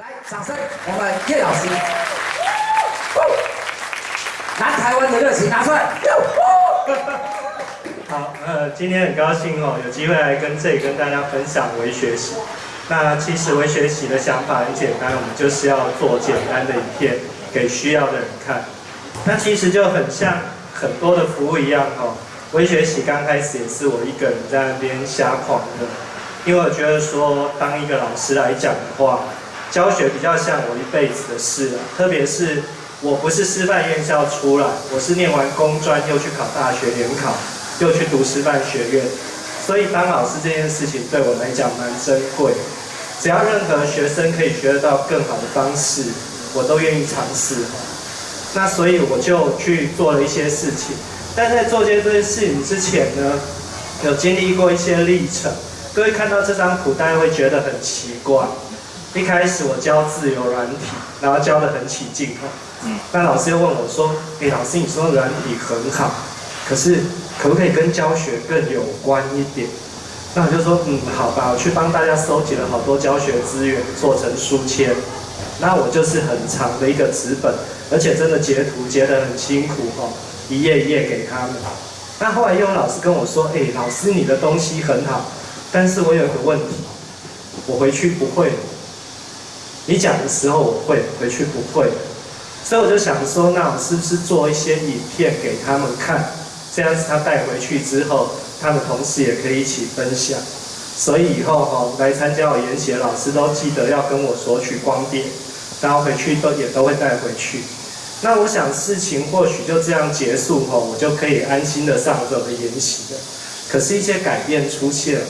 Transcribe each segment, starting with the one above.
来，掌声，我们叶老师，南台湾的热情拿出来。好，呃，今天很高兴哦，有机会来跟这里跟大家分享微学习。那其实微学习的想法很简单，我们就是要做简单的影片给需要的人看。那其实就很像很多的服务一样哦。微学习刚开始也是我一个人在那边瞎狂的，因为我觉得说当一个老师来讲的话，教学比较像我一辈子的事啊。特别是我不是师范院校出来，我是念完工专又去考大学联考。又去读师范学院，所以当老师这件事情对我来讲蛮珍贵。只要任何学生可以学得到更好的方式，我都愿意尝试。那所以我就去做了一些事情。但在做这些事情之前呢，有经历过一些历程。各位看到这张图，大家会觉得很奇怪。一开始我教自由软体，然后教得很起劲哈。嗯。那老师又问我说：“哎，老师，你说软体很好，可是……”可不可以跟教学更有关一点？那我就说，嗯，好吧，我去帮大家收集了好多教学资源，做成书签。那我就是很长的一个纸本，而且真的截图截得很辛苦哦，一页一页给他们。那后来又有老师跟我说，哎，老师你的东西很好，但是我有一个问题，我回去不会。你讲的时候我会，回去不会。所以我就想说，那我是不是做一些影片给他们看？这样子他带回去之后，他的同事也可以一起分享。所以以后哈来参加我研习的老师都记得要跟我索取光碟，然后回去都也都会带回去。那我想事情或许就这样结束哈，我就可以安心的上这个研习了。可是，一些改变出现了。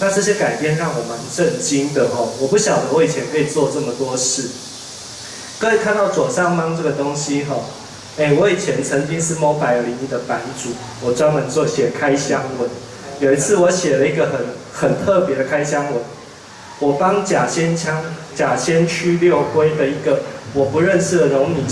那这些改变让我蛮震惊的哈。我不晓得我以前可以做这么多事。各位看到左上方这个东西哈。哎，我以前曾经是 Mobile 零一的版主，我专门做写开箱文。有一次我写了一个很很特别的开箱文，我帮假仙枪、假仙区六龟的一个我不认识的农民。